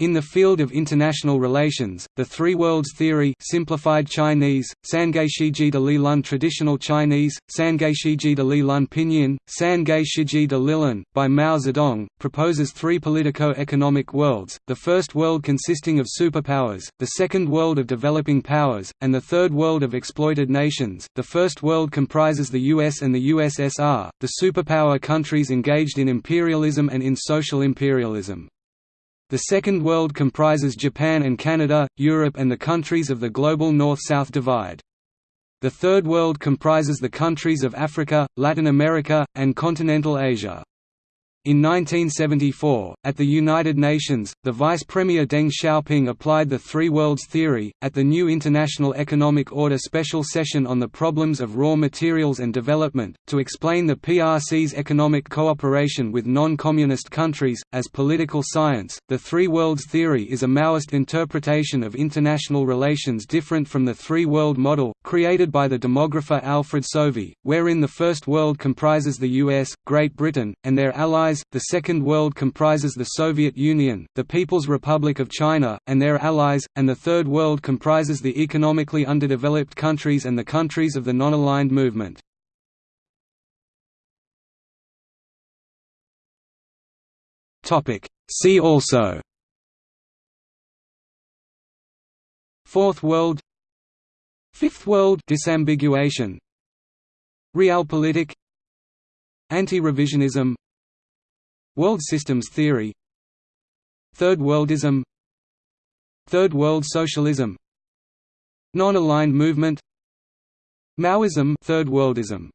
In the field of international relations, the Three Worlds Theory simplified Chinese, Sangeishiji de Li Lun Traditional Chinese, Sangeishiji de Li Lun Pinyin, Sangeishiji de Lilun, by Mao Zedong, proposes three politico-economic worlds, the first world consisting of superpowers, the second world of developing powers, and the third world of exploited nations. The first world comprises the US and the USSR, the superpower countries engaged in imperialism and in social imperialism. The Second World comprises Japan and Canada, Europe and the countries of the global North-South divide. The Third World comprises the countries of Africa, Latin America, and continental Asia. In 1974, at the United Nations, the Vice Premier Deng Xiaoping applied the Three Worlds Theory, at the new International Economic Order Special Session on the Problems of Raw Materials and Development, to explain the PRC's economic cooperation with non-communist countries, as political science. The Three Worlds Theory is a Maoist interpretation of international relations different from the Three World Model, created by the demographer Alfred Sauvy, wherein the First World comprises the US, Great Britain, and their the Second World comprises the Soviet Union, the People's Republic of China, and their allies, and the Third World comprises the economically underdeveloped countries and the countries of the non-aligned movement. See also Fourth World Fifth World disambiguation Realpolitik Anti-revisionism World systems theory Third worldism Third world socialism Non-aligned movement Maoism Third worldism